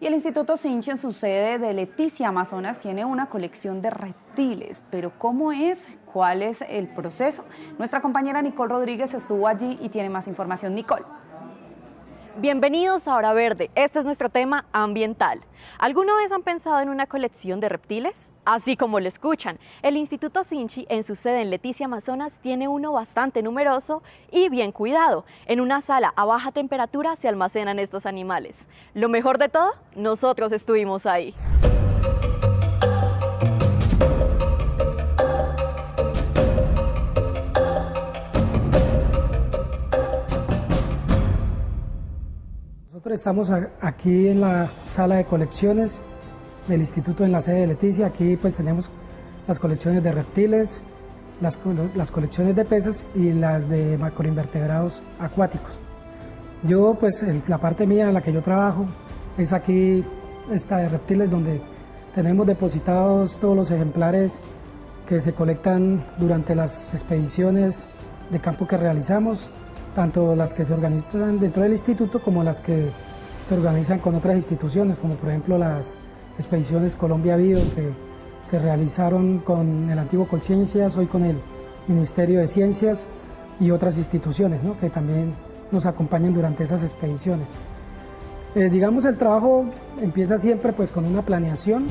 Y el Instituto Sinchi en su sede de Leticia, Amazonas, tiene una colección de reptiles. Pero ¿cómo es? ¿Cuál es el proceso? Nuestra compañera Nicole Rodríguez estuvo allí y tiene más información. Nicole. Bienvenidos a Hora Verde. Este es nuestro tema ambiental. ¿Alguna vez han pensado en una colección de reptiles? Así como lo escuchan, el Instituto Sinchi en su sede en Leticia, Amazonas, tiene uno bastante numeroso y bien cuidado. En una sala a baja temperatura se almacenan estos animales. Lo mejor de todo, nosotros estuvimos ahí. Estamos aquí en la sala de colecciones del instituto en la sede de Leticia. Aquí pues tenemos las colecciones de reptiles, las, las colecciones de peces y las de macroinvertebrados acuáticos. Yo pues la parte mía en la que yo trabajo es aquí esta de reptiles donde tenemos depositados todos los ejemplares que se colectan durante las expediciones de campo que realizamos tanto las que se organizan dentro del instituto como las que se organizan con otras instituciones, como por ejemplo las expediciones Colombia Vivo que se realizaron con el antiguo Colciencias, hoy con el Ministerio de Ciencias y otras instituciones que también nos acompañan durante esas expediciones. Eh, digamos, el trabajo empieza siempre pues, con una planeación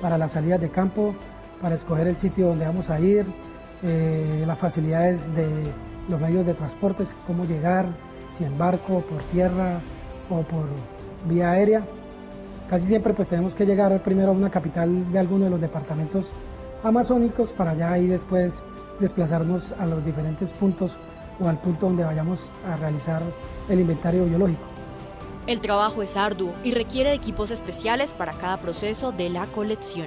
para las salidas de campo, para escoger el sitio donde vamos a ir, eh, las facilidades de los medios de transporte, cómo llegar, si en barco, por tierra o por vía aérea. Casi siempre pues tenemos que llegar primero a una capital de alguno de los departamentos amazónicos para ya ahí después desplazarnos a los diferentes puntos o al punto donde vayamos a realizar el inventario biológico. El trabajo es arduo y requiere de equipos especiales para cada proceso de la colección.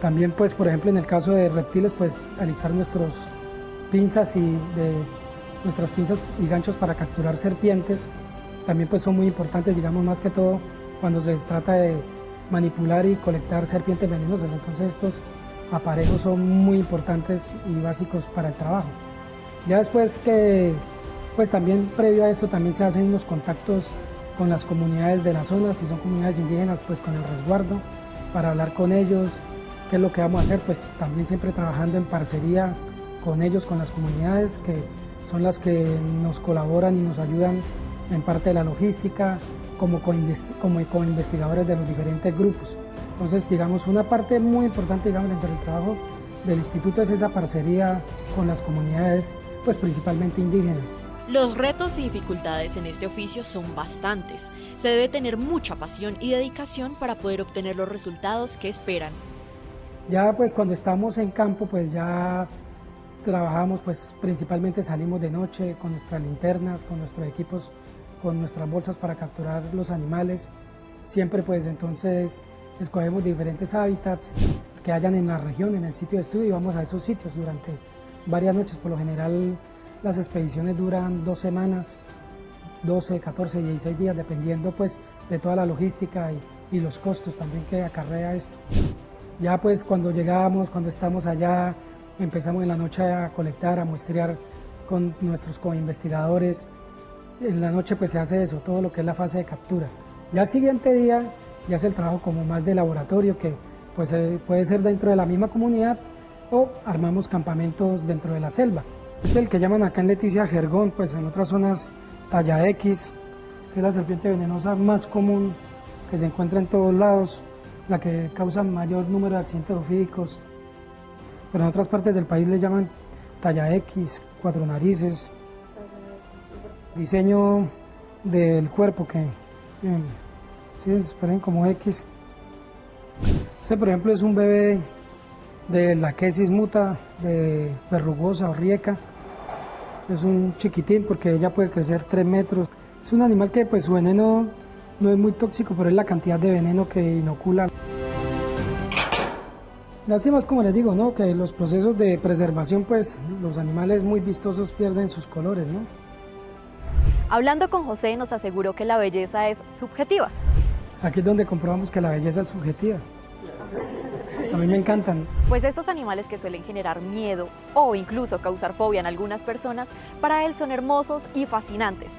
También pues por ejemplo en el caso de reptiles pues alistar nuestros pinzas y nuestras pinzas y ganchos para capturar serpientes también pues son muy importantes, digamos más que todo cuando se trata de manipular y colectar serpientes venenosas. Entonces estos aparejos son muy importantes y básicos para el trabajo. Ya después que, pues también previo a esto también se hacen unos contactos con las comunidades de la zona, si son comunidades indígenas, pues con el resguardo, para hablar con ellos, qué es lo que vamos a hacer, pues también siempre trabajando en parcería con ellos, con las comunidades que son las que nos colaboran y nos ayudan en parte de la logística, como co-investigadores de los diferentes grupos. Entonces, digamos, una parte muy importante, digamos, dentro del trabajo del instituto es esa parcería con las comunidades, pues principalmente indígenas. Los retos y dificultades en este oficio son bastantes. Se debe tener mucha pasión y dedicación para poder obtener los resultados que esperan. Ya pues cuando estamos en campo, pues ya Trabajamos, pues principalmente salimos de noche con nuestras linternas, con nuestros equipos, con nuestras bolsas para capturar los animales. Siempre pues entonces escogemos diferentes hábitats que hayan en la región, en el sitio de estudio y vamos a esos sitios durante varias noches. Por lo general las expediciones duran dos semanas, 12, 14, 16 días, dependiendo pues de toda la logística y, y los costos también que acarrea esto. Ya pues cuando llegamos, cuando estamos allá, Empezamos en la noche a colectar, a muestrear con nuestros co-investigadores. En la noche pues se hace eso, todo lo que es la fase de captura. Ya el siguiente día ya es el trabajo como más de laboratorio que pues eh, puede ser dentro de la misma comunidad o armamos campamentos dentro de la selva. Es el que llaman acá en Leticia jergón, pues en otras zonas talla X, es la serpiente venenosa más común que se encuentra en todos lados, la que causa mayor número de accidentes ofídicos, pero en otras partes del país le llaman talla X, cuatro narices, diseño del cuerpo que sí, se ponen como X. Este por ejemplo es un bebé de la quesis muta, de verrugosa o rieca. Es un chiquitín porque ella puede crecer 3 metros. Es un animal que pues su veneno no es muy tóxico, pero es la cantidad de veneno que inocula. Lástima como les digo, ¿no? Que los procesos de preservación, pues los animales muy vistosos pierden sus colores, ¿no? Hablando con José nos aseguró que la belleza es subjetiva. Aquí es donde comprobamos que la belleza es subjetiva. A mí me encantan. Pues estos animales que suelen generar miedo o incluso causar fobia en algunas personas, para él son hermosos y fascinantes.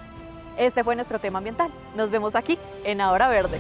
Este fue nuestro tema ambiental. Nos vemos aquí en Ahora Verde.